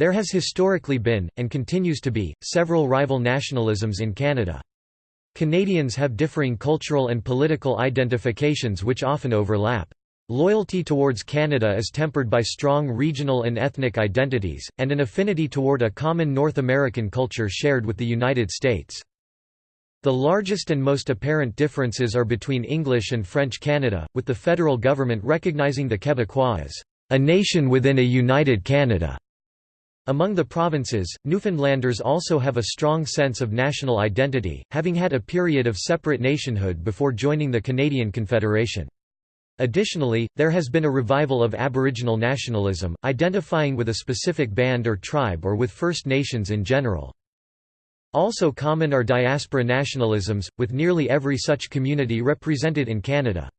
There has historically been, and continues to be, several rival nationalisms in Canada. Canadians have differing cultural and political identifications which often overlap. Loyalty towards Canada is tempered by strong regional and ethnic identities, and an affinity toward a common North American culture shared with the United States. The largest and most apparent differences are between English and French Canada, with the federal government recognizing the Quebecois as a nation within a united Canada. Among the provinces, Newfoundlanders also have a strong sense of national identity, having had a period of separate nationhood before joining the Canadian Confederation. Additionally, there has been a revival of Aboriginal nationalism, identifying with a specific band or tribe or with First Nations in general. Also common are diaspora nationalisms, with nearly every such community represented in Canada.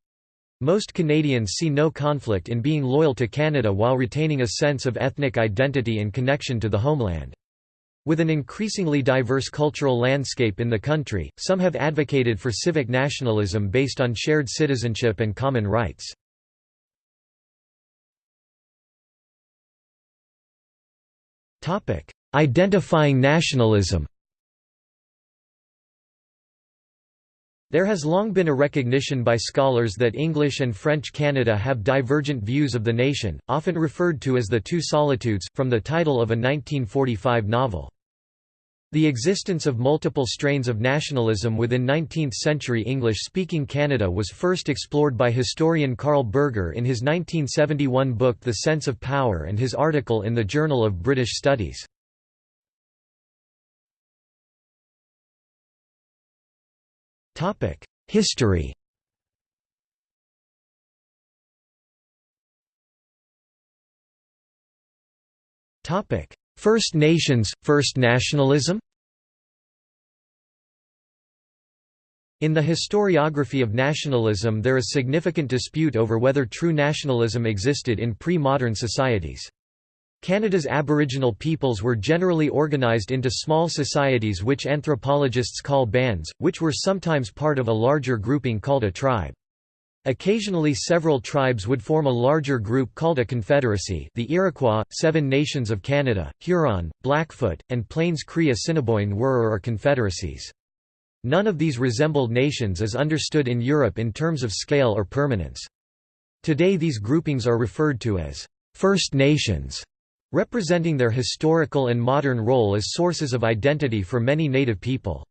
Most Canadians see no conflict in being loyal to Canada while retaining a sense of ethnic identity and connection to the homeland. With an increasingly diverse cultural landscape in the country, some have advocated for civic nationalism based on shared citizenship and common rights. Identifying nationalism There has long been a recognition by scholars that English and French Canada have divergent views of the nation, often referred to as the Two Solitudes, from the title of a 1945 novel. The existence of multiple strains of nationalism within 19th-century English-speaking Canada was first explored by historian Carl Berger in his 1971 book The Sense of Power and his article in the Journal of British Studies. History First Nations, First Nationalism In the historiography of nationalism there is significant dispute over whether true nationalism existed in pre-modern societies. Canada's Aboriginal peoples were generally organized into small societies which anthropologists call bands, which were sometimes part of a larger grouping called a tribe. Occasionally several tribes would form a larger group called a confederacy the Iroquois, Seven Nations of Canada, Huron, Blackfoot, and Plains Cree Assiniboine were or are confederacies. None of these resembled nations as understood in Europe in terms of scale or permanence. Today these groupings are referred to as First Nations representing their historical and modern role as sources of identity for many Native people.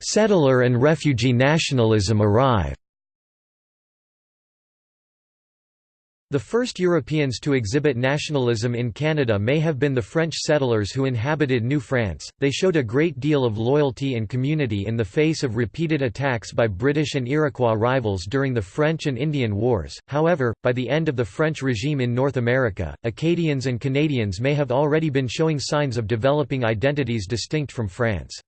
Settler and refugee nationalism arrive The first Europeans to exhibit nationalism in Canada may have been the French settlers who inhabited New France. They showed a great deal of loyalty and community in the face of repeated attacks by British and Iroquois rivals during the French and Indian Wars. However, by the end of the French regime in North America, Acadians and Canadians may have already been showing signs of developing identities distinct from France.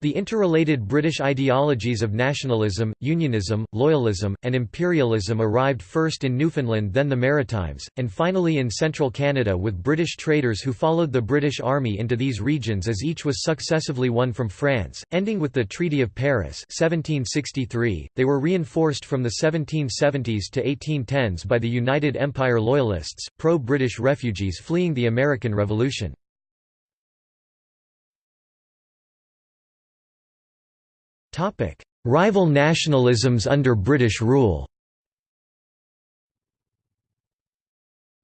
The interrelated British ideologies of nationalism, unionism, loyalism, and imperialism arrived first in Newfoundland then the Maritimes, and finally in central Canada with British traders who followed the British Army into these regions as each was successively won from France, ending with the Treaty of Paris 1763. .They were reinforced from the 1770s to 1810s by the United Empire Loyalists, pro-British refugees fleeing the American Revolution. Rival nationalisms under British rule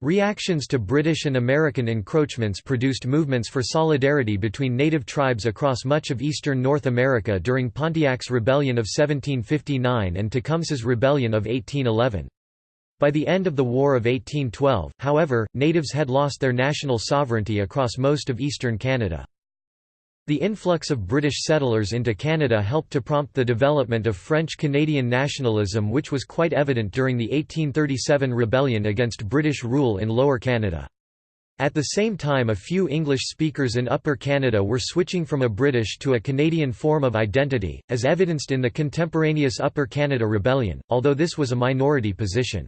Reactions to British and American encroachments produced movements for solidarity between native tribes across much of eastern North America during Pontiac's Rebellion of 1759 and Tecumseh's Rebellion of 1811. By the end of the War of 1812, however, natives had lost their national sovereignty across most of eastern Canada. The influx of British settlers into Canada helped to prompt the development of French-Canadian nationalism which was quite evident during the 1837 rebellion against British rule in Lower Canada. At the same time a few English speakers in Upper Canada were switching from a British to a Canadian form of identity, as evidenced in the contemporaneous Upper Canada Rebellion, although this was a minority position.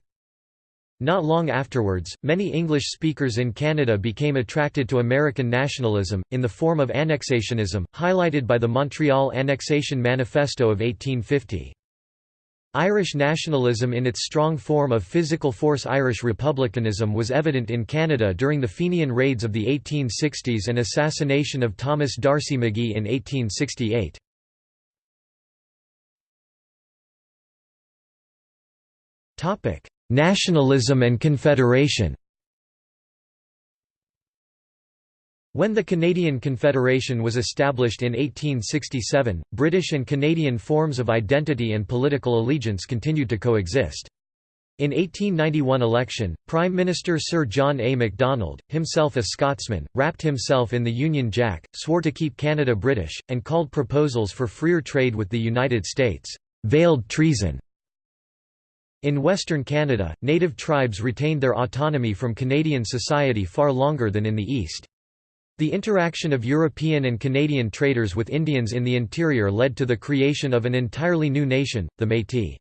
Not long afterwards, many English speakers in Canada became attracted to American nationalism, in the form of annexationism, highlighted by the Montreal Annexation Manifesto of 1850. Irish nationalism in its strong form of physical force Irish republicanism was evident in Canada during the Fenian raids of the 1860s and assassination of Thomas D'Arcy McGee in 1868. Nationalism and Confederation When the Canadian Confederation was established in 1867, British and Canadian forms of identity and political allegiance continued to coexist. In 1891 election, Prime Minister Sir John A. Macdonald, himself a Scotsman, wrapped himself in the Union Jack, swore to keep Canada British, and called proposals for freer trade with the United States, "...veiled treason." In Western Canada, native tribes retained their autonomy from Canadian society far longer than in the East. The interaction of European and Canadian traders with Indians in the interior led to the creation of an entirely new nation, the Métis.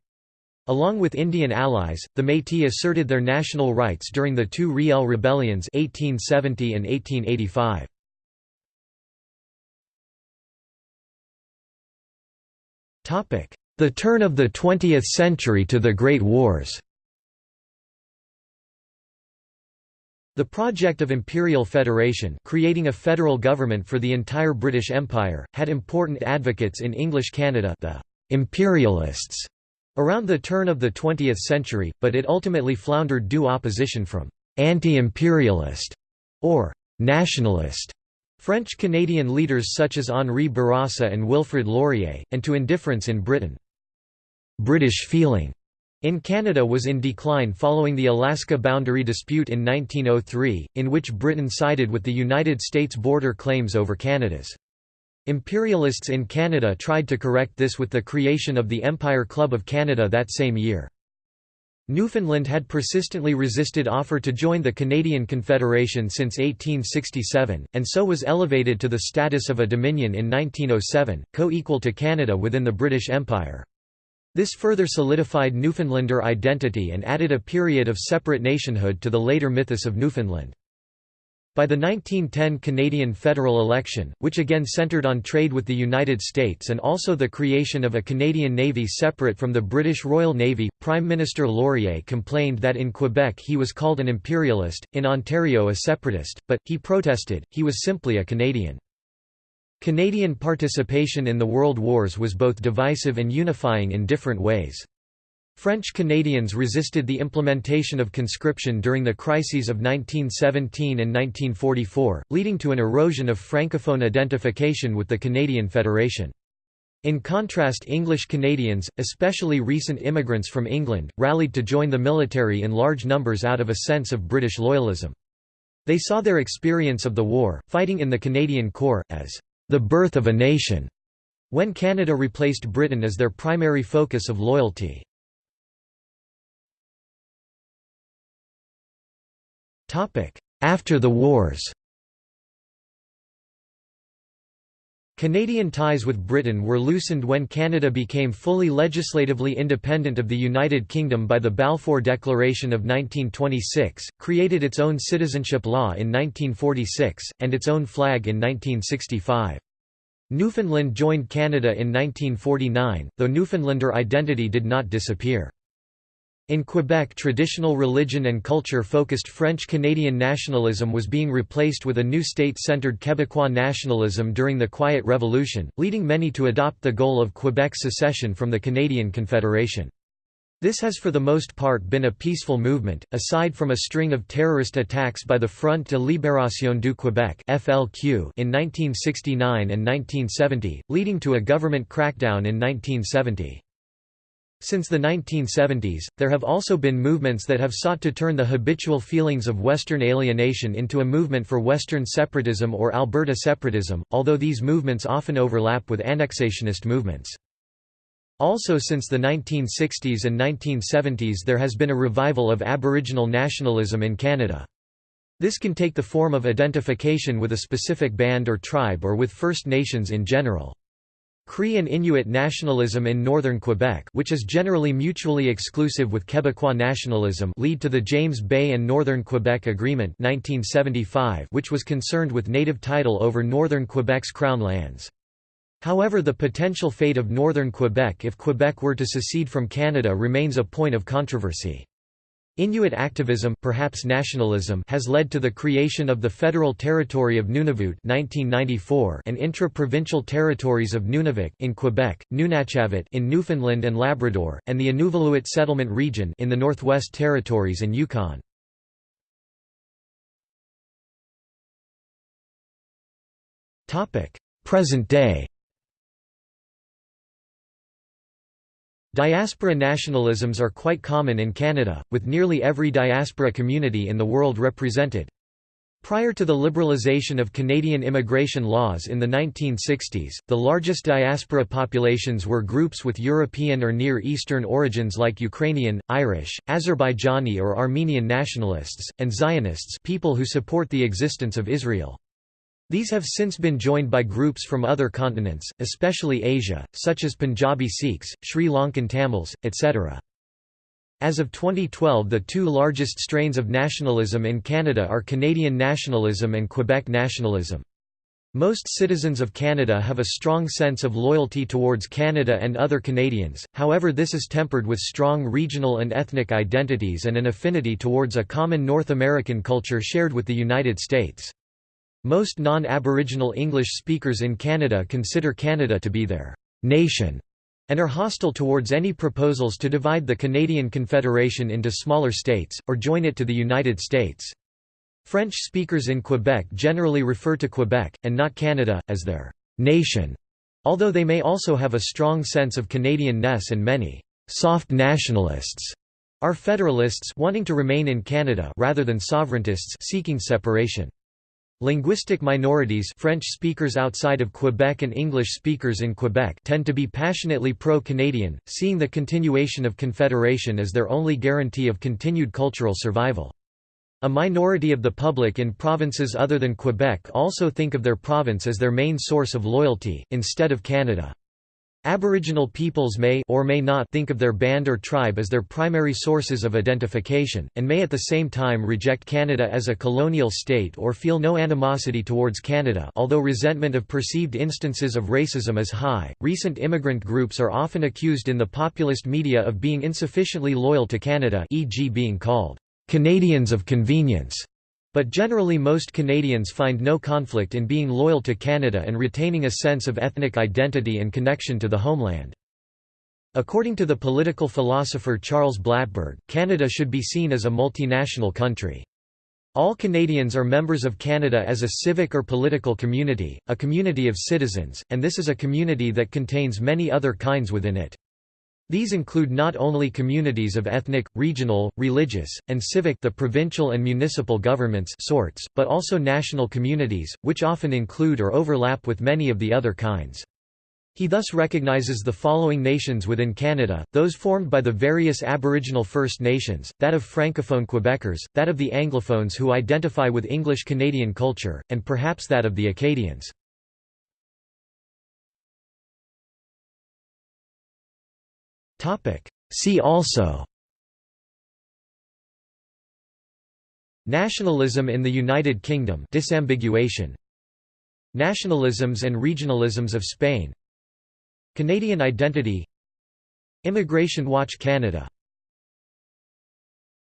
Along with Indian allies, the Métis asserted their national rights during the two Riel rebellions 1870 and 1885. The turn of the 20th century to the Great Wars The project of Imperial Federation creating a federal government for the entire British Empire, had important advocates in English Canada the «imperialists» around the turn of the 20th century, but it ultimately floundered due opposition from «anti-imperialist» or «nationalist» French-Canadian leaders such as Henri Bourassa and Wilfrid Laurier, and to indifference in Britain. British feeling in Canada was in decline following the Alaska boundary dispute in 1903, in which Britain sided with the United States border claims over Canada's. Imperialists in Canada tried to correct this with the creation of the Empire Club of Canada that same year. Newfoundland had persistently resisted offer to join the Canadian Confederation since 1867, and so was elevated to the status of a dominion in 1907, co-equal to Canada within the British Empire. This further solidified Newfoundlander identity and added a period of separate nationhood to the later mythos of Newfoundland. By the 1910 Canadian federal election, which again centred on trade with the United States and also the creation of a Canadian Navy separate from the British Royal Navy, Prime Minister Laurier complained that in Quebec he was called an imperialist, in Ontario a separatist, but, he protested, he was simply a Canadian. Canadian participation in the World Wars was both divisive and unifying in different ways. French Canadians resisted the implementation of conscription during the crises of 1917 and 1944, leading to an erosion of francophone identification with the Canadian Federation. In contrast English Canadians, especially recent immigrants from England, rallied to join the military in large numbers out of a sense of British loyalism. They saw their experience of the war, fighting in the Canadian Corps, as the birth of a nation, when Canada replaced Britain as their primary focus of loyalty. After the wars Canadian ties with Britain were loosened when Canada became fully legislatively independent of the United Kingdom by the Balfour Declaration of 1926, created its own citizenship law in 1946, and its own flag in 1965. Newfoundland joined Canada in 1949, though Newfoundlander identity did not disappear. In Quebec traditional religion and culture-focused French-Canadian nationalism was being replaced with a new state-centred Quebecois nationalism during the Quiet Revolution, leading many to adopt the goal of Quebec's secession from the Canadian Confederation. This has for the most part been a peaceful movement, aside from a string of terrorist attacks by the Front de Libération du Québec in 1969 and 1970, leading to a government crackdown in 1970. Since the 1970s, there have also been movements that have sought to turn the habitual feelings of Western alienation into a movement for Western separatism or Alberta separatism, although these movements often overlap with annexationist movements. Also since the 1960s and 1970s there has been a revival of Aboriginal nationalism in Canada. This can take the form of identification with a specific band or tribe or with First Nations in general. Cree and Inuit nationalism in northern Quebec which is generally mutually exclusive with Quebecois nationalism lead to the James Bay and Northern Quebec Agreement 1975 which was concerned with native title over northern Quebec's crown lands. However the potential fate of northern Quebec if Quebec were to secede from Canada remains a point of controversy. Inuit activism perhaps nationalism has led to the creation of the Federal Territory of Nunavut 1994 and intra-provincial territories of Nunavik in Quebec, Nunatsiavut in Newfoundland and Labrador, and the Inuvialuit Settlement Region in the Northwest Territories and Yukon. Present day Diaspora nationalisms are quite common in Canada, with nearly every diaspora community in the world represented. Prior to the liberalization of Canadian immigration laws in the 1960s, the largest diaspora populations were groups with European or Near Eastern origins like Ukrainian, Irish, Azerbaijani or Armenian nationalists, and Zionists people who support the existence of Israel. These have since been joined by groups from other continents, especially Asia, such as Punjabi Sikhs, Sri Lankan Tamils, etc. As of 2012 the two largest strains of nationalism in Canada are Canadian nationalism and Quebec nationalism. Most citizens of Canada have a strong sense of loyalty towards Canada and other Canadians, however this is tempered with strong regional and ethnic identities and an affinity towards a common North American culture shared with the United States. Most non-Aboriginal English speakers in Canada consider Canada to be their «nation» and are hostile towards any proposals to divide the Canadian Confederation into smaller states, or join it to the United States. French speakers in Quebec generally refer to Quebec, and not Canada, as their «nation», although they may also have a strong sense of Canadian-ness and many «soft nationalists» are federalists wanting to remain in Canada rather than sovereigntists seeking separation. Linguistic minorities French speakers outside of Quebec and English speakers in Quebec tend to be passionately pro-Canadian, seeing the continuation of Confederation as their only guarantee of continued cultural survival. A minority of the public in provinces other than Quebec also think of their province as their main source of loyalty, instead of Canada. Aboriginal peoples may or may not think of their band or tribe as their primary sources of identification, and may at the same time reject Canada as a colonial state or feel no animosity towards Canada although resentment of perceived instances of racism is high. Recent immigrant groups are often accused in the populist media of being insufficiently loyal to Canada e.g. being called Canadians of convenience but generally most Canadians find no conflict in being loyal to Canada and retaining a sense of ethnic identity and connection to the homeland. According to the political philosopher Charles Blattberg, Canada should be seen as a multinational country. All Canadians are members of Canada as a civic or political community, a community of citizens, and this is a community that contains many other kinds within it. These include not only communities of ethnic, regional, religious, and civic the provincial and municipal governments sorts, but also national communities, which often include or overlap with many of the other kinds. He thus recognizes the following nations within Canada, those formed by the various Aboriginal First Nations, that of Francophone Quebecers, that of the Anglophones who identify with English Canadian culture, and perhaps that of the Acadians. See also Nationalism in the United Kingdom disambiguation. Nationalisms and regionalisms of Spain. Canadian identity. Immigration Watch Canada